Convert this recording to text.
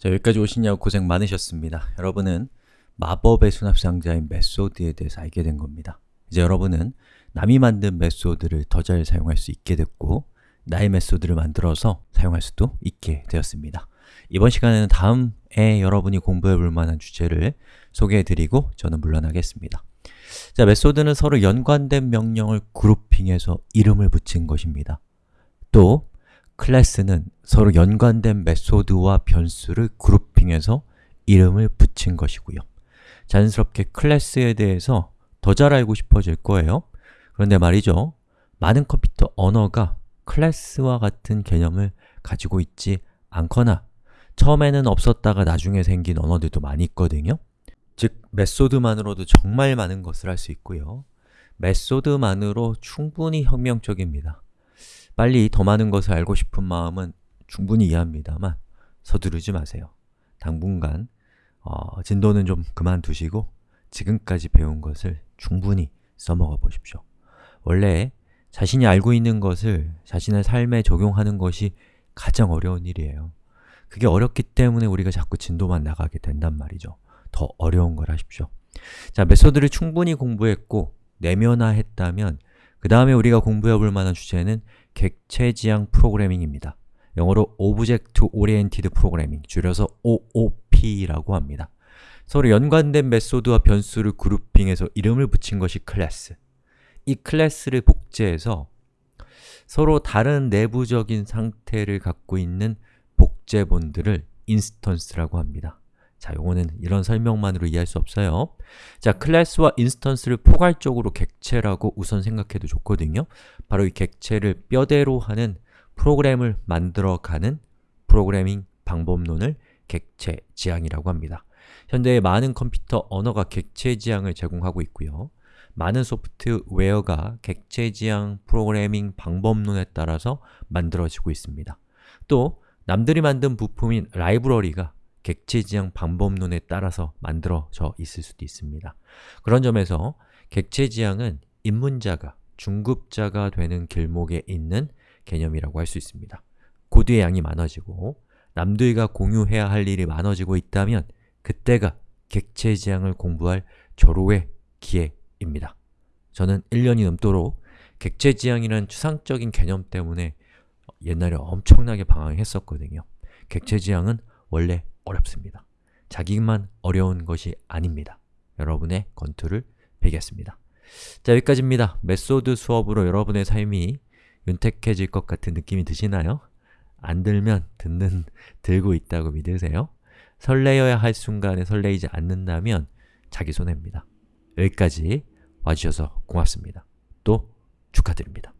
자, 여기까지 오시냐고 고생 많으셨습니다. 여러분은 마법의 수납상자인 method에 대해서 알게 된 겁니다. 이제 여러분은 남이 만든 method를 더 잘 사용할 수 있게 됐고 나의 method를 만들어서 사용할 수도 있게 되었습니다. 이번 시간에는 다음에 여러분이 공부해 볼 만한 주제를 소개해 드리고 저는 물러나겠습니다. 자, method는 서로 연관된 명령을 grouping해서 이름을 붙인 것입니다. 또 클래스는 서로 연관된 method와 변수를 grouping해서 이름을 붙인 것이고요. 자연스럽게 클래스에 대해서 더 잘 알고 싶어질 거예요. 그런데 말이죠. 많은 컴퓨터 언어가 클래스와 같은 개념을 가지고 있지 않거나 처음에는 없었다가 나중에 생긴 언어들도 많이 있거든요. 즉, method만으로도 정말 많은 것을 할 수 있고요. 메소드만으로 충분히 혁명적입니다. 빨리 더 많은 것을 알고 싶은 마음은 충분히 이해합니다만 서두르지 마세요. 당분간 어, 진도는 좀 그만두시고 지금까지 배운 것을 충분히 써먹어 보십시오. 원래 자신이 알고 있는 것을 자신의 삶에 적용하는 것이 가장 어려운 일이에요. 그게 어렵기 때문에 우리가 자꾸 진도만 나가게 된단 말이죠. 더 어려운 걸 하십시오. 자, method를 충분히 공부했고 내면화했다면 그 다음에 우리가 공부해 볼 만한 주제는 객체지향 프로그래밍입니다. 영어로 Object Oriented Programming, 줄여서 OOP라고 합니다. 서로 연관된 method와 변수를 grouping해서 이름을 붙인 것이 클래스. 이 클래스를 복제해서 서로 다른 내부적인 상태를 갖고 있는 복제본들을 instance라고 합니다. 자, 요거는 이런 설명만으로 이해할 수 없어요. 자, 클래스와 instance를 포괄적으로 객체라고 우선 생각해도 좋거든요. 바로 이 객체를 뼈대로 하는 프로그램을 만들어가는 프로그래밍 방법론을 객체 지향이라고 합니다. 현대의 많은 컴퓨터 언어가 객체 지향을 제공하고 있고요. 많은 소프트웨어가 객체 지향 프로그래밍 방법론에 따라서 만들어지고 있습니다. 또 남들이 만든 부품인 라이브러리가 객체 지향 방법론에 따라서 만들어져 있을 수도 있습니다. 그런 점에서 객체 지향은 입문자가 중급자가 되는 길목에 있는 개념이라고 할 수 있습니다. 코드의 양이 많아지고 남들과 공유해야 할 일이 많아지고 있다면 그때가 객체 지향을 공부할 절호의 기회입니다. 저는 1년이 넘도록 객체 지향이라는 추상적인 개념 때문에 옛날에 엄청나게 방황했었거든요. 객체 지향은 원래 어렵습니다. 자기만 어려운 것이 아닙니다. 여러분의 건투를 빌겠습니다. 자, 여기까지입니다. method 수업으로 여러분의 삶이 윤택해질 것 같은 느낌이 드시나요? 안 들면 듣는, 들고 있다고 믿으세요? 설레어야 할 순간에 설레이지 않는다면 자기 손해입니다. 여기까지 와주셔서 고맙습니다. 또 축하드립니다.